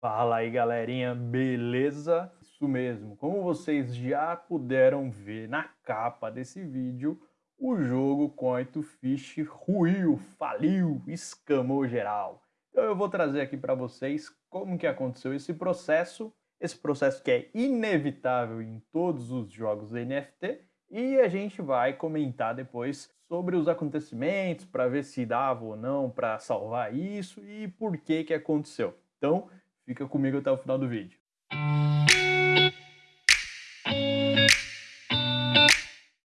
Fala aí galerinha, beleza? Isso mesmo, como vocês já puderam ver na capa desse vídeo, o jogo Coin to Fish ruiu, faliu, escamou geral. Então eu vou trazer aqui para vocês como que aconteceu esse processo, esse processo que é inevitável em todos os jogos NFT, e a gente vai comentar depois sobre os acontecimentos, para ver se dava ou não para salvar isso e por que que aconteceu. Então, Fica comigo até o final do vídeo.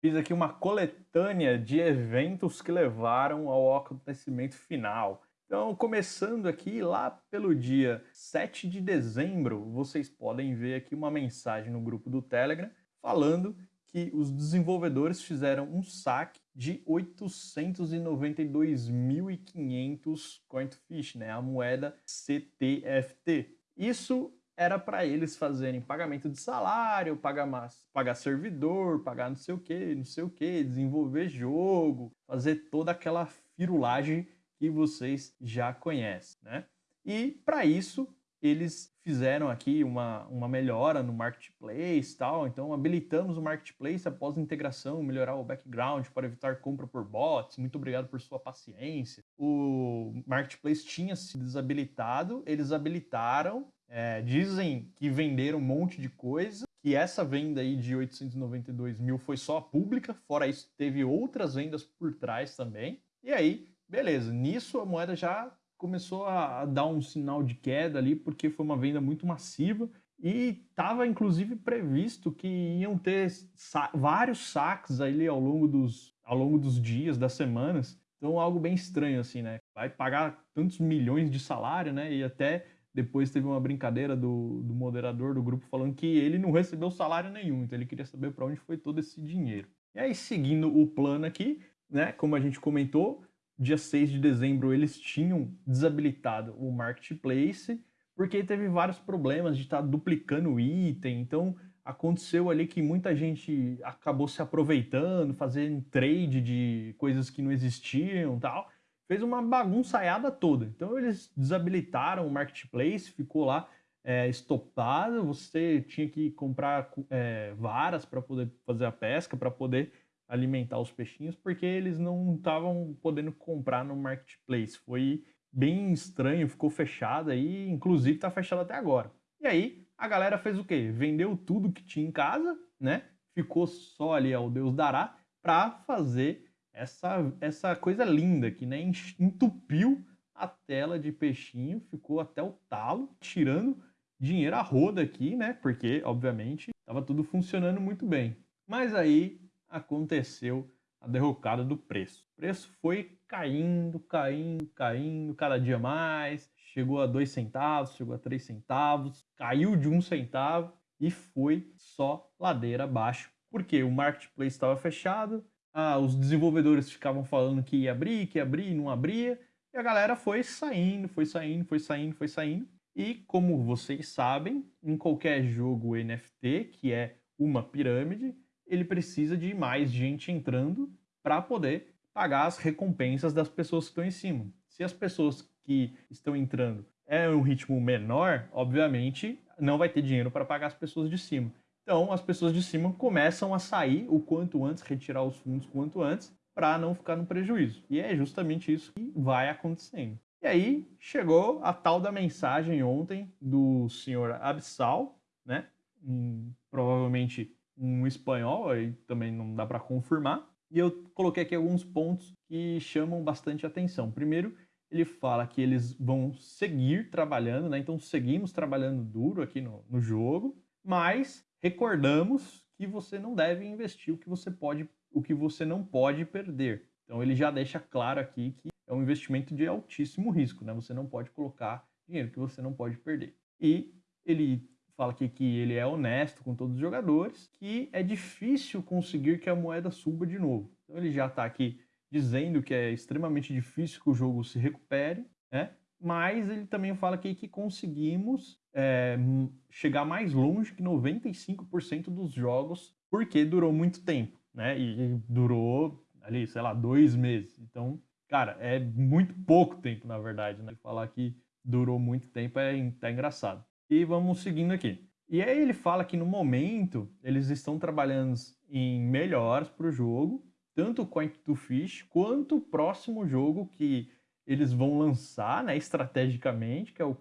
Fiz aqui uma coletânea de eventos que levaram ao acontecimento final. Então, começando aqui lá pelo dia 7 de dezembro, vocês podem ver aqui uma mensagem no grupo do Telegram falando que os desenvolvedores fizeram um saque de 892.500 CoinToFish, né, a moeda CTFT. Isso era para eles fazerem pagamento de salário, pagar, pagar servidor, pagar não sei o que, não sei o que, desenvolver jogo, fazer toda aquela firulagem que vocês já conhecem, né? E para isso eles fizeram aqui uma, uma melhora no Marketplace tal, então habilitamos o Marketplace após integração, melhorar o background para evitar compra por bots, muito obrigado por sua paciência. O Marketplace tinha se desabilitado, eles habilitaram, é, dizem que venderam um monte de coisa, que essa venda aí de 892 mil foi só a pública, fora isso teve outras vendas por trás também, e aí, beleza, nisso a moeda já começou a, dar um sinal de queda ali, porque foi uma venda muito massiva e estava inclusive previsto que iam ter sa vários saques ali ao longo, dos, ao longo dos dias, das semanas. Então algo bem estranho assim, né? Vai pagar tantos milhões de salário, né? E até depois teve uma brincadeira do, do moderador do grupo falando que ele não recebeu salário nenhum, então ele queria saber para onde foi todo esse dinheiro. E aí, seguindo o plano aqui, né? Como a gente comentou, dia 6 de dezembro, eles tinham desabilitado o Marketplace, porque teve vários problemas de estar tá duplicando item, então aconteceu ali que muita gente acabou se aproveitando, fazendo trade de coisas que não existiam tal, fez uma bagunçaiada toda. Então eles desabilitaram o Marketplace, ficou lá é, estopado, você tinha que comprar é, varas para poder fazer a pesca, para poder alimentar os peixinhos, porque eles não estavam podendo comprar no marketplace. Foi bem estranho, ficou fechado aí, inclusive está fechado até agora. E aí a galera fez o quê? Vendeu tudo que tinha em casa, né? Ficou só ali ao Deus dará para fazer essa, essa coisa linda que né, entupiu a tela de peixinho, ficou até o talo, tirando dinheiro a roda aqui, né? Porque, obviamente, estava tudo funcionando muito bem. Mas aí aconteceu a derrocada do preço. O preço foi caindo, caindo, caindo, cada dia mais, chegou a 2 centavos, chegou a 3 centavos, caiu de 1 um centavo e foi só ladeira abaixo. Porque o marketplace estava fechado, ah, os desenvolvedores ficavam falando que ia abrir, que ia abrir, não abria, e a galera foi saindo, foi saindo, foi saindo, foi saindo. E como vocês sabem, em qualquer jogo NFT, que é uma pirâmide, ele precisa de mais gente entrando para poder pagar as recompensas das pessoas que estão em cima. Se as pessoas que estão entrando é um ritmo menor, obviamente não vai ter dinheiro para pagar as pessoas de cima. Então as pessoas de cima começam a sair o quanto antes, retirar os fundos quanto antes, para não ficar no prejuízo. E é justamente isso que vai acontecendo. E aí chegou a tal da mensagem ontem do senhor Absal, né? Hum, provavelmente um espanhol, aí também não dá para confirmar. E eu coloquei aqui alguns pontos que chamam bastante atenção. Primeiro, ele fala que eles vão seguir trabalhando, né? Então seguimos trabalhando duro aqui no, no jogo, mas recordamos que você não deve investir o que você pode, o que você não pode perder. Então ele já deixa claro aqui que é um investimento de altíssimo risco, né? Você não pode colocar dinheiro que você não pode perder. E ele fala aqui que ele é honesto com todos os jogadores, que é difícil conseguir que a moeda suba de novo. Então ele já está aqui dizendo que é extremamente difícil que o jogo se recupere, né? mas ele também fala aqui que conseguimos é, chegar mais longe que 95% dos jogos, porque durou muito tempo, né? E durou ali, sei lá, dois meses. Então, cara, é muito pouco tempo, na verdade, né? Falar que durou muito tempo, é tá engraçado. E vamos seguindo aqui. E aí ele fala que no momento eles estão trabalhando em melhores para o jogo, tanto o Coin to Fish quanto o próximo jogo que eles vão lançar, né, estrategicamente, que é o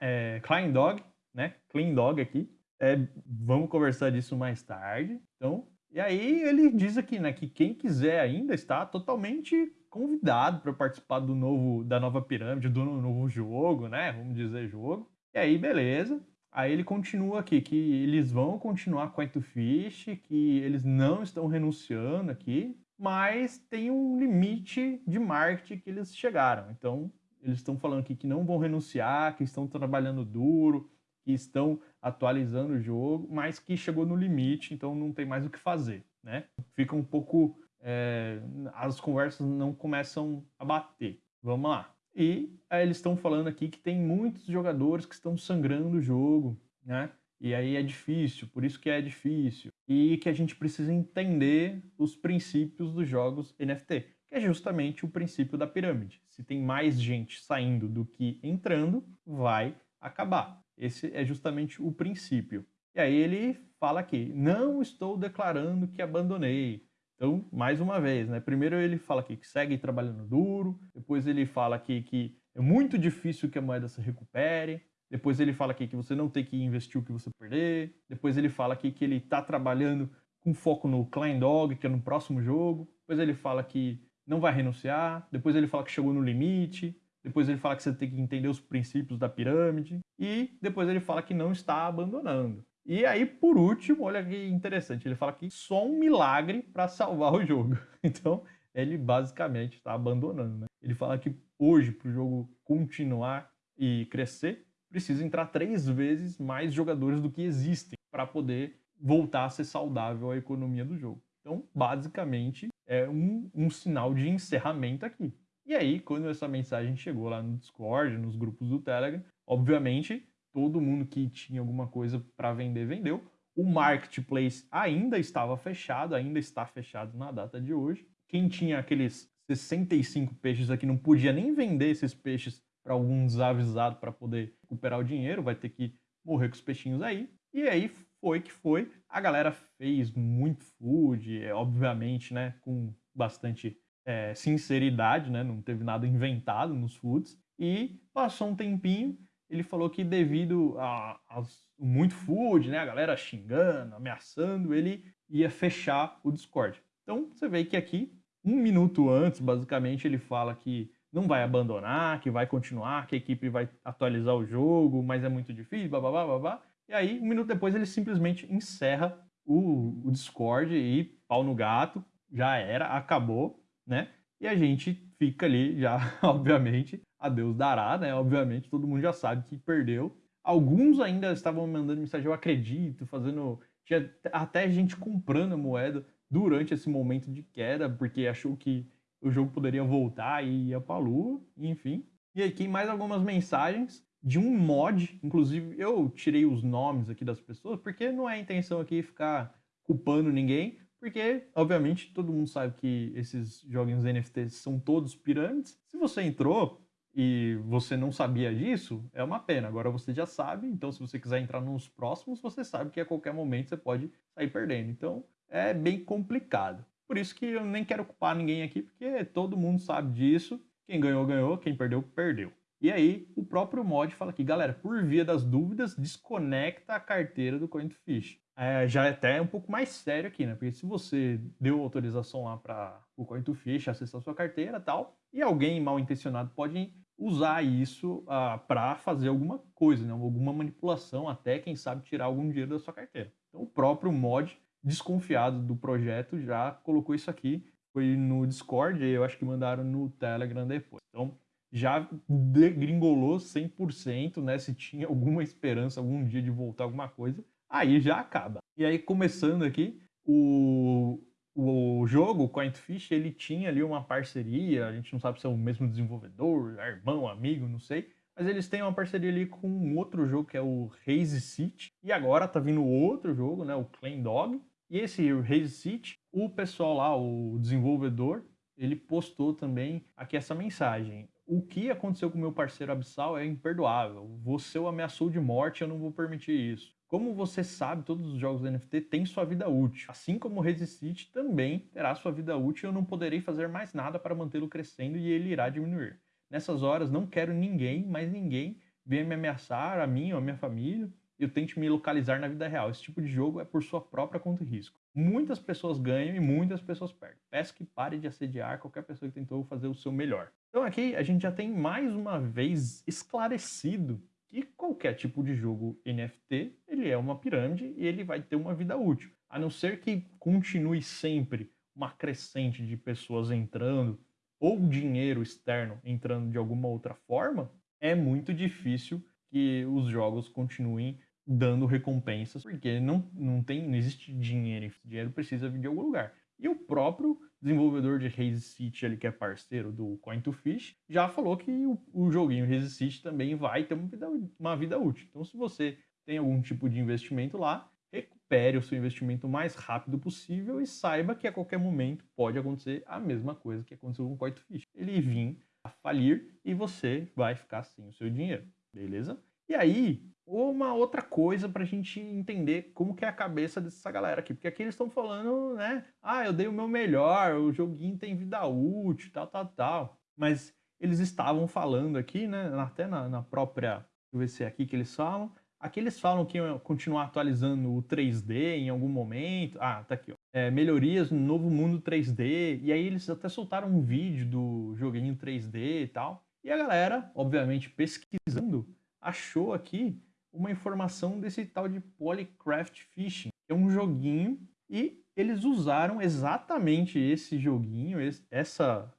é, Clean Dog, né, Clean Dog aqui. É, vamos conversar disso mais tarde. Então, e aí ele diz aqui, né, que quem quiser ainda está totalmente convidado para participar do novo, da nova pirâmide, do novo jogo, né, vamos dizer jogo. E aí, beleza. Aí ele continua aqui que eles vão continuar com a Fish, que eles não estão renunciando aqui, mas tem um limite de marketing que eles chegaram. Então, eles estão falando aqui que não vão renunciar, que estão trabalhando duro, que estão atualizando o jogo, mas que chegou no limite, então não tem mais o que fazer, né? Fica um pouco... É, as conversas não começam a bater. Vamos lá. E aí eles estão falando aqui que tem muitos jogadores que estão sangrando o jogo, né? E aí é difícil, por isso que é difícil. E que a gente precisa entender os princípios dos jogos NFT, que é justamente o princípio da pirâmide. Se tem mais gente saindo do que entrando, vai acabar. Esse é justamente o princípio. E aí ele fala aqui, não estou declarando que abandonei, então, mais uma vez, né? Primeiro ele fala aqui que segue trabalhando duro, depois ele fala aqui que é muito difícil que a moeda se recupere, depois ele fala aqui que você não tem que investir o que você perder, depois ele fala aqui que ele está trabalhando com foco no Klein Dog, que é no próximo jogo, depois ele fala que não vai renunciar, depois ele fala que chegou no limite, depois ele fala que você tem que entender os princípios da pirâmide, e depois ele fala que não está abandonando. E aí, por último, olha que interessante, ele fala que só um milagre para salvar o jogo. Então, ele basicamente está abandonando. Né? Ele fala que hoje, para o jogo continuar e crescer, precisa entrar três vezes mais jogadores do que existem para poder voltar a ser saudável a economia do jogo. Então, basicamente, é um, um sinal de encerramento aqui. E aí, quando essa mensagem chegou lá no Discord, nos grupos do Telegram, obviamente todo mundo que tinha alguma coisa para vender, vendeu. O marketplace ainda estava fechado, ainda está fechado na data de hoje. Quem tinha aqueles 65 peixes aqui não podia nem vender esses peixes para algum desavisado para poder recuperar o dinheiro, vai ter que morrer com os peixinhos aí. E aí foi que foi. A galera fez muito food, é, obviamente, né, com bastante é, sinceridade, né, não teve nada inventado nos foods. E passou um tempinho, ele falou que devido a, muito food, né, a galera xingando, ameaçando, ele ia fechar o Discord. Então você vê que aqui, um minuto antes, basicamente, ele fala que não vai abandonar, que vai continuar, que a equipe vai atualizar o jogo, mas é muito difícil, babá, babá. E aí, um minuto depois, ele simplesmente encerra o, o Discord e pau no gato, já era, acabou, né? E a gente fica ali já, obviamente, a Deus dará, né? Obviamente, todo mundo já sabe que perdeu. Alguns ainda estavam mandando mensagem, eu acredito, fazendo. Tinha até gente comprando a moeda durante esse momento de queda, porque achou que o jogo poderia voltar e ia pra lua, enfim. E aqui mais algumas mensagens de um mod, inclusive eu tirei os nomes aqui das pessoas, porque não é a intenção aqui ficar culpando ninguém, porque, obviamente, todo mundo sabe que esses joguinhos NFTs são todos pirâmides. Se você entrou e você não sabia disso, é uma pena. Agora você já sabe, então se você quiser entrar nos próximos, você sabe que a qualquer momento você pode sair perdendo. Então, é bem complicado. Por isso que eu nem quero culpar ninguém aqui, porque todo mundo sabe disso. Quem ganhou, ganhou. Quem perdeu, perdeu. E aí, o próprio mod fala aqui, galera, por via das dúvidas, desconecta a carteira do CoinFish. É, já é até um pouco mais sério aqui, né? Porque se você deu autorização lá para o CoinFish acessar sua carteira e tal, e alguém mal intencionado pode usar isso ah, para fazer alguma coisa, né? alguma manipulação, até quem sabe tirar algum dinheiro da sua carteira. Então, o próprio mod, desconfiado do projeto, já colocou isso aqui. Foi no Discord, e eu acho que mandaram no Telegram depois. Então, já degringolou 100%, né? Se tinha alguma esperança algum dia de voltar alguma coisa, aí já acaba. E aí, começando aqui, o, o jogo, o Coinfish, ele tinha ali uma parceria, a gente não sabe se é o mesmo desenvolvedor, irmão, amigo, não sei, mas eles têm uma parceria ali com um outro jogo que é o Haze City, e agora tá vindo outro jogo, né, o Clan Dog, e esse Haze City, o pessoal lá, o desenvolvedor, ele postou também aqui essa mensagem. o que aconteceu com o meu parceiro Absal é imperdoável. Você o ameaçou de morte, eu não vou permitir isso. Como você sabe, todos os jogos NFT têm sua vida útil. Assim como o Resist também terá sua vida útil, eu não poderei fazer mais nada para mantê-lo crescendo e ele irá diminuir. Nessas horas, não quero ninguém, mais ninguém, venha me ameaçar, a mim ou a minha família, eu tente me localizar na vida real. Esse tipo de jogo é por sua própria conta e risco. Muitas pessoas ganham e muitas pessoas perdem. Peço que pare de assediar qualquer pessoa que tentou fazer o seu melhor. Então aqui a gente já tem mais uma vez esclarecido que qualquer tipo de jogo NFT, ele é uma pirâmide e ele vai ter uma vida útil. A não ser que continue sempre uma crescente de pessoas entrando ou dinheiro externo entrando de alguma outra forma, é muito difícil que os jogos continuem dando recompensas, porque não, não, tem, não existe dinheiro, dinheiro precisa vir de algum lugar. E o próprio desenvolvedor de Haze City, ali, que é parceiro do Coin to Fish, já falou que o, o joguinho Haze City também vai ter uma vida, uma vida útil. Então, se você tem algum tipo de investimento lá, recupere o seu investimento o mais rápido possível e saiba que a qualquer momento pode acontecer a mesma coisa que aconteceu com o Coin to Fish. Ele vir a falir e você vai ficar sem o seu dinheiro, beleza? E aí, uma outra coisa para a gente entender como que é a cabeça dessa galera aqui. Porque aqui eles estão falando, né? Ah, eu dei o meu melhor, o joguinho tem vida útil, tal, tal, tal. Mas eles estavam falando aqui, né? Até na, na própria... Deixa eu ver se é aqui que eles falam. Aqui eles falam que iam continuar atualizando o 3D em algum momento. Ah, tá aqui, ó. É, melhorias no novo mundo 3D. E aí eles até soltaram um vídeo do joguinho 3D e tal. E a galera, obviamente, pesquisando, achou aqui uma informação desse tal de Polycraft Fishing. É um joguinho e eles usaram exatamente esse joguinho, esse, essa,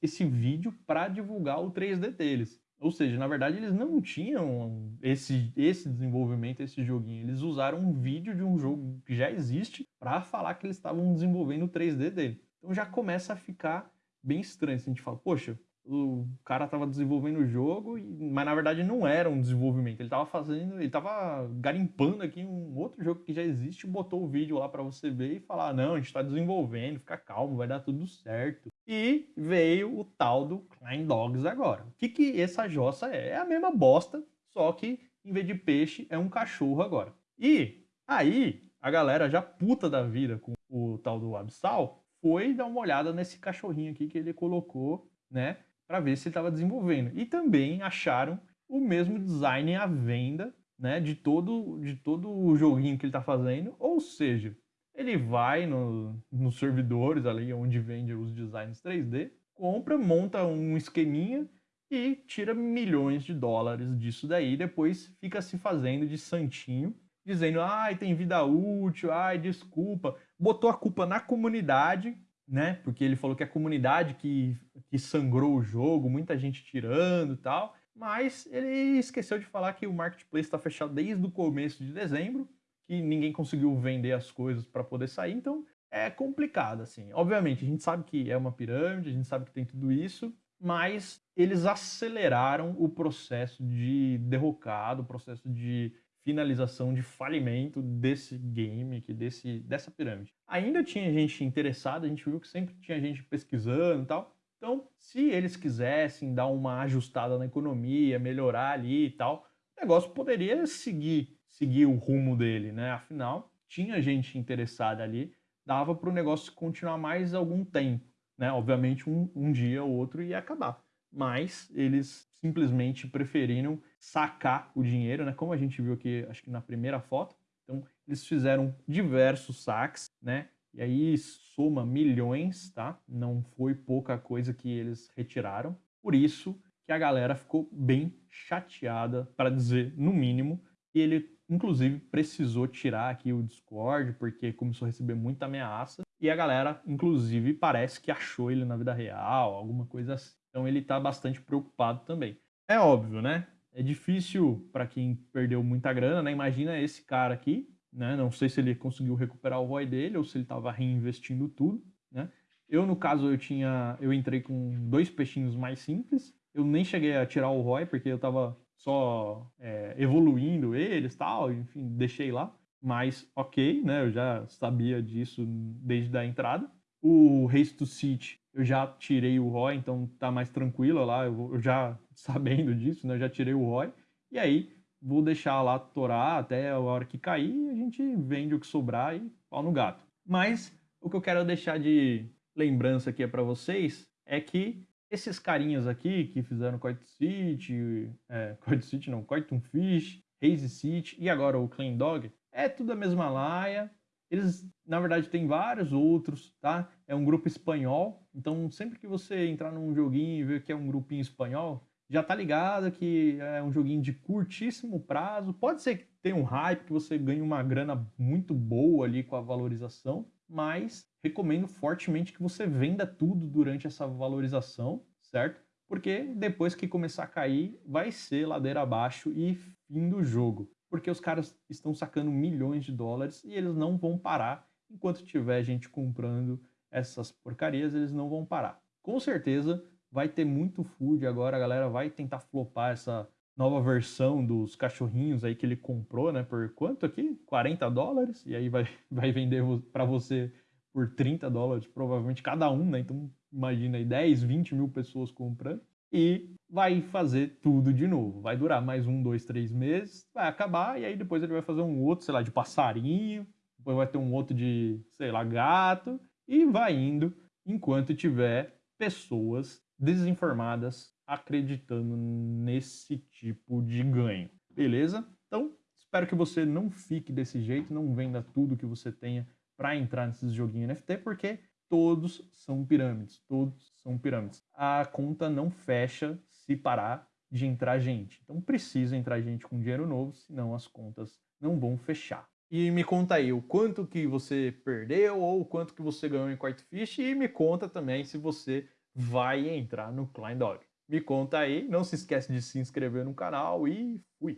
esse vídeo para divulgar o 3D deles. Ou seja, na verdade eles não tinham esse, esse desenvolvimento, esse joguinho. Eles usaram um vídeo de um jogo que já existe para falar que eles estavam desenvolvendo o 3D dele. Então já começa a ficar bem estranho. Se a gente fala, poxa, o cara estava desenvolvendo o jogo, mas na verdade não era um desenvolvimento. Ele estava fazendo, ele estava garimpando aqui um outro jogo que já existe, botou o vídeo lá para você ver e falar: não, a gente está desenvolvendo, fica calmo, vai dar tudo certo. E veio o tal do Klein Dogs agora. O que, que essa jossa é? É a mesma bosta, só que em vez de peixe é um cachorro agora. E aí a galera já puta da vida com o tal do Absal foi dar uma olhada nesse cachorrinho aqui que ele colocou, né? Para ver se ele estava desenvolvendo. E também acharam o mesmo design à venda né, de, todo, de todo o joguinho que ele está fazendo. Ou seja, ele vai no, nos servidores ali onde vende os designs 3D, compra, monta um esqueminha e tira milhões de dólares disso daí. Depois fica se fazendo de santinho, dizendo, ai, tem vida útil, ai, desculpa. Botou a culpa na comunidade né? Porque ele falou que a comunidade que, que sangrou o jogo, muita gente tirando e tal. Mas ele esqueceu de falar que o marketplace está fechado desde o começo de dezembro, que ninguém conseguiu vender as coisas para poder sair, então é complicado assim. Obviamente, a gente sabe que é uma pirâmide, a gente sabe que tem tudo isso, mas eles aceleraram o processo de derrocado, o processo de finalização de falimento desse game, aqui, desse, dessa pirâmide. Ainda tinha gente interessada, a gente viu que sempre tinha gente pesquisando e tal. Então, se eles quisessem dar uma ajustada na economia, melhorar ali e tal, o negócio poderia seguir, seguir o rumo dele, né? Afinal, tinha gente interessada ali, dava para o negócio continuar mais algum tempo, né? Obviamente, um, um dia ou outro ia acabar. Mas eles simplesmente preferiram sacar o dinheiro, né? Como a gente viu aqui, acho que na primeira foto. Então, eles fizeram diversos saques, né? E aí soma milhões, tá? Não foi pouca coisa que eles retiraram. Por isso que a galera ficou bem chateada, para dizer no mínimo, e ele inclusive precisou tirar aqui o Discord porque começou a receber muita ameaça e a galera inclusive parece que achou ele na vida real, alguma coisa assim. Então ele está bastante preocupado também. É óbvio, né? É difícil para quem perdeu muita grana, né? Imagina esse cara aqui, né? Não sei se ele conseguiu recuperar o ROI dele ou se ele estava reinvestindo tudo, né? Eu, no caso, eu tinha, eu entrei com dois peixinhos mais simples. Eu nem cheguei a tirar o ROI porque eu estava só é, evoluindo eles, tal, enfim, deixei lá. Mas ok, né? Eu já sabia disso desde a entrada. O Race to City, eu já tirei o ROI, então tá mais tranquilo lá, eu, já sabendo disso, né, eu já tirei o ROI. E aí, vou deixar lá torar até a hora que cair, a gente vende o que sobrar e pau no gato. Mas o que eu quero deixar de lembrança aqui para vocês é que esses carinhas aqui que fizeram Coit City, é, Coit City não, Coitum Fish, Hazy City e agora o Clean Dog, é tudo a mesma laia. Eles, na verdade, tem vários outros, tá? É um grupo espanhol, então sempre que você entrar num joguinho e ver que é um grupinho espanhol, já tá ligado que é um joguinho de curtíssimo prazo. Pode ser que tenha um hype, que você ganhe uma grana muito boa ali com a valorização, mas recomendo fortemente que você venda tudo durante essa valorização, certo? Porque depois que começar a cair, vai ser ladeira abaixo e fim do jogo porque os caras estão sacando milhões de dólares e eles não vão parar enquanto tiver gente comprando essas porcarias, eles não vão parar. Com certeza vai ter muito food agora, a galera vai tentar flopar essa nova versão dos cachorrinhos aí que ele comprou, né? Por quanto aqui? 40 dólares? E aí vai, vai vender para você por 30 dólares, provavelmente cada um, né? Então imagina aí 10, 20 mil pessoas comprando e vai fazer tudo de novo. Vai durar mais um, dois, três meses, vai acabar, e aí depois ele vai fazer um outro, sei lá, de passarinho, depois vai ter um outro de, sei lá, gato, e vai indo enquanto tiver pessoas desinformadas acreditando nesse tipo de ganho. Beleza? Então, espero que você não fique desse jeito, não venda tudo que você tenha para entrar nesses joguinhos NFT, porque todos são pirâmides, todos são pirâmides. A conta não fecha se parar de entrar gente. Então precisa entrar gente com dinheiro novo, senão as contas não vão fechar. E me conta aí o quanto que você perdeu ou o quanto que você ganhou em Quartfish e me conta também se você vai entrar no Klein Dog. Me conta aí, não se esquece de se inscrever no canal e fui!